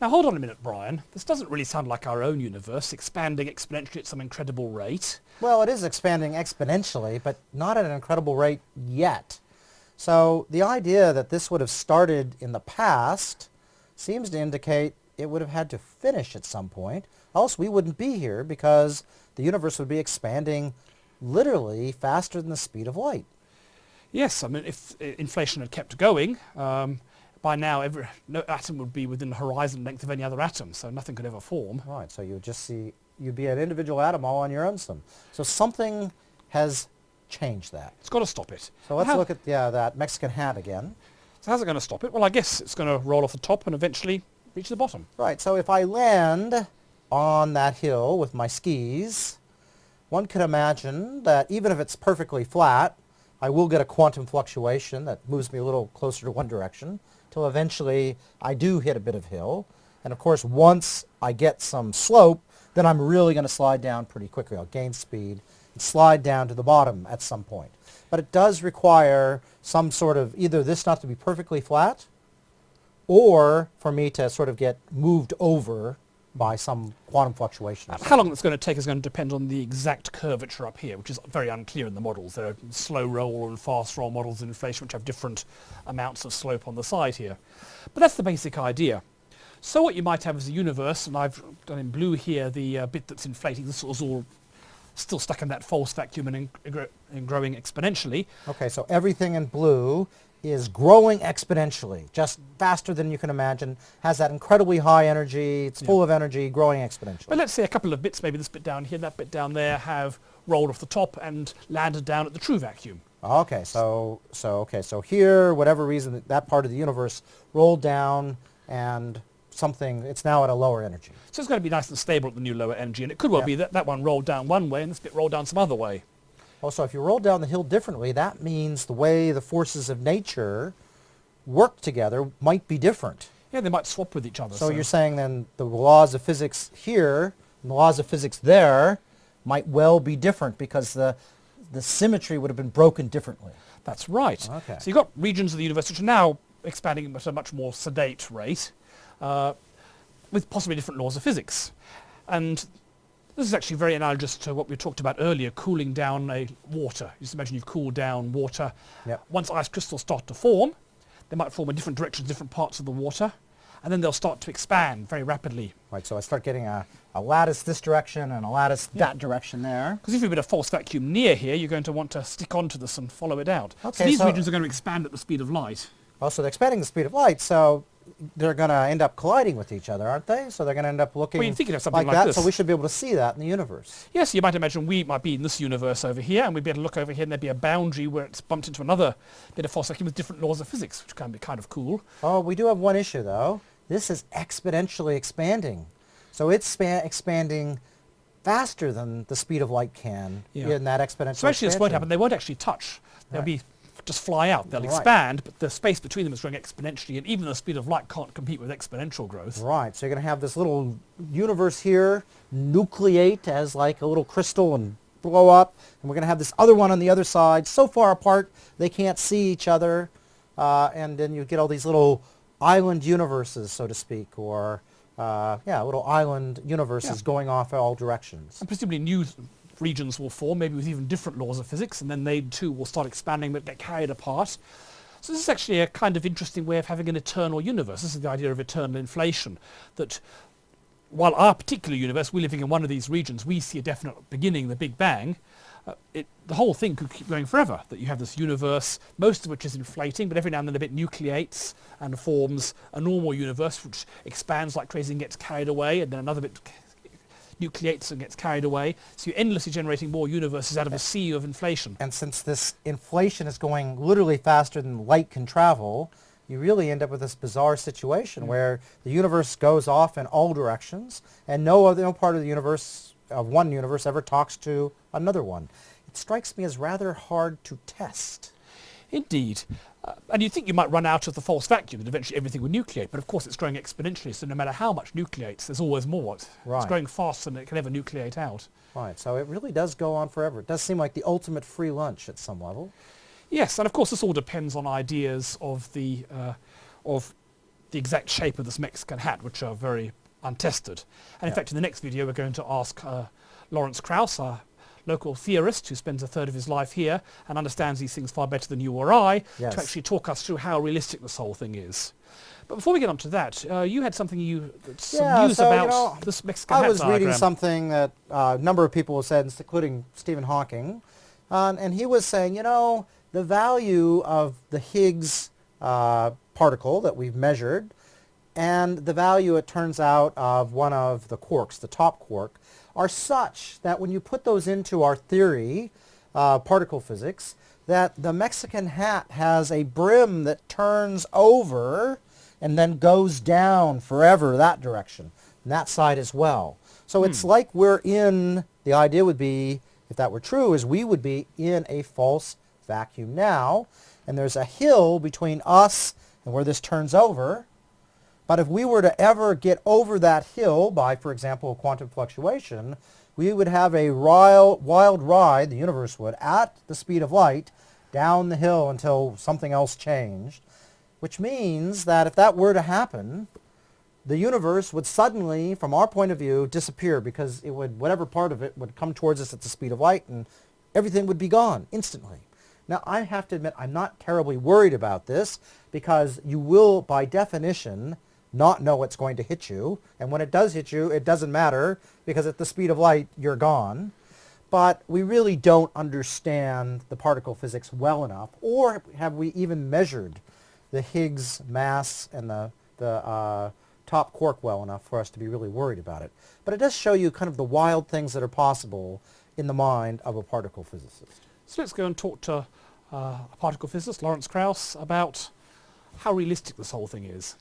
Now hold on a minute, Brian. This doesn't really sound like our own universe, expanding exponentially at some incredible rate. Well, it is expanding exponentially, but not at an incredible rate yet. So the idea that this would have started in the past seems to indicate it would have had to finish at some point, else we wouldn't be here because the universe would be expanding literally faster than the speed of light. Yes, I mean, if uh, inflation had kept going, um, by now every no atom would be within the horizon length of any other atom, so nothing could ever form. Right, so you would just see, you'd be an individual atom all on your own. Some. So something has changed that. It's got to stop it. So let's How- look at yeah, that Mexican hat again. So how's it going to stop it? Well, I guess it's going to roll off the top and eventually reach the bottom. Right, so if I land on that hill with my skis, one could imagine that even if it's perfectly flat, I will get a quantum fluctuation that moves me a little closer to one direction till eventually I do hit a bit of hill. And of course, once I get some slope, then I'm really going to slide down pretty quickly. I'll gain speed and slide down to the bottom at some point. But it does require some sort of either this not to be perfectly flat or for me to sort of get moved over by some quantum fluctuation. How long it's going to take is going to depend on the exact curvature up here, which is very unclear in the models. There are slow roll and fast roll models in inflation which have different amounts of slope on the side here. But that's the basic idea. So what you might have is a universe, and I've done in blue here the uh, bit that's inflating. This was all still stuck in that false vacuum and, in, and growing exponentially. Okay, so everything in blue is growing exponentially, just faster than you can imagine, has that incredibly high energy, it's full of energy, growing exponentially. But let's say a couple of bits, maybe this bit down here, that bit down there, have rolled off the top and landed down at the true vacuum. Okay, so so okay, so here, whatever reason that, that part of the universe rolled down and something, it's now at a lower energy. So it's going to be nice and stable at the new lower energy, and it could well Yeah. be that that one rolled down one way and this bit rolled down some other way. Also, if you roll down the hill differently, that means the way the forces of nature work together might be different. Yeah, they might swap with each other. So you're saying then the laws of physics here and the laws of physics there might well be different because the, the symmetry would have been broken differently. That's right. Okay. So you've got regions of the universe which are now expanding at a much more sedate rate, uh, with possibly different laws of physics. And this is actually very analogous to what we talked about earlier, cooling down a water. Just imagine you've cooled down water. Yep. Once ice crystals start to form, they might form in different directions, different parts of the water, and then they'll start to expand very rapidly. Right, so I start getting a, a lattice this direction and a lattice that direction there. Because if you've got a false vacuum near here, you're going to want to stick onto this and follow it out. Okay, so these so- regions are going to expand at the speed of light. Oh, also, they're expanding the speed of light, so they're going to end up colliding with each other, aren't they? So they're going to end up looking Well, you'd think you'd something like that, this. so we should be able to see that in the universe. Yes, you might imagine we might be in this universe over here, and we'd be able to look over here, and there'd be a boundary where it's bumped into another bit of vacuum with different laws of physics, which can be kind of cool. Oh, we do have one issue, though. This is exponentially expanding. So it's span- expanding faster than the speed of light can Yeah. in that exponential So actually, this won't expansion. happen. They won't actually touch. They'll Right. be just fly out. They'll Right. expand, but the space between them is growing exponentially, and even the speed of light can't compete with exponential growth. Right, so you're going to have this little universe here nucleate as like a little crystal and blow up, and we're going to have this other one on the other side, so far apart they can't see each other, uh, and then you get all these little island universes, so to speak, or uh, yeah, little island universes Yeah. going off in all directions. And presumably new regions will form, maybe with even different laws of physics, and then they too will start expanding but get carried apart. So this is actually a kind of interesting way of having an eternal universe. This is the idea of eternal inflation, that while our particular universe, we're living in one of these regions, we see a definite beginning, the Big Bang, uh, it, the whole thing could keep going forever, that you have this universe, most of which is inflating, but every now and then a bit nucleates and forms a normal universe which expands like crazy and gets carried away, and then another bit nucleates and gets carried away. So you're endlessly generating more universes out of a sea of inflation. And since this inflation is going literally faster than light can travel, you really end up with this bizarre situation mm. where the universe goes off in all directions and no other no part of the universe of one universe ever talks to another one. It strikes me as rather hard to test. Indeed. Uh, and you'd think you might run out of the false vacuum and eventually everything would nucleate, but of course it's growing exponentially, so no matter how much nucleates, there's always more. It's Right. growing faster than it can ever nucleate out. Right, so it really does go on forever. It does seem like the ultimate free lunch at some level. Yes, and of course this all depends on ideas of the uh, of the exact shape of this Mexican hat, which are very untested. And in fact, in the next video, we're going to ask uh, Lawrence Krauss, our local theorist who spends a third of his life here and understands these things far better than you or I, Yes. to actually talk us through how realistic this whole thing is. But before we get on to that, uh, you had something you, some Yeah, news so, you about know, this Mexican I was reading diagram. something that uh, a number of people have said, including Stephen Hawking, uh, and he was saying, you know, the value of the Higgs uh, particle that we've measured and the value, it turns out, of one of the quarks, the top quark, are such that when you put those into our theory, uh, particle physics, that the Mexican hat has a brim that turns over and then goes down forever that direction, and that side as well. So it's like we're in, the idea would be, if that were true, is we would be in a false vacuum now, and there's a hill between us and where this turns over, but if we were to ever get over that hill by, for example, quantum fluctuation, we would have a wild, ride, the universe would, at the speed of light, down the hill until something else changed, which means that if that were to happen, the universe would suddenly, from our point of view, disappear because it would, whatever part of it would come towards us at the speed of light and everything would be gone instantly. Now, I have to admit, I'm not terribly worried about this because you will, by definition, not know what's going to hit you. And when it does hit you, it doesn't matter because at the speed of light, you're gone. But we really don't understand the particle physics well enough, or have we even measured the Higgs mass and the, the uh, top quark well enough for us to be really worried about it. But it does show you kind of the wild things that are possible in the mind of a particle physicist. So let's go and talk to uh, a particle physicist, Lawrence Krauss, about how realistic this whole thing is.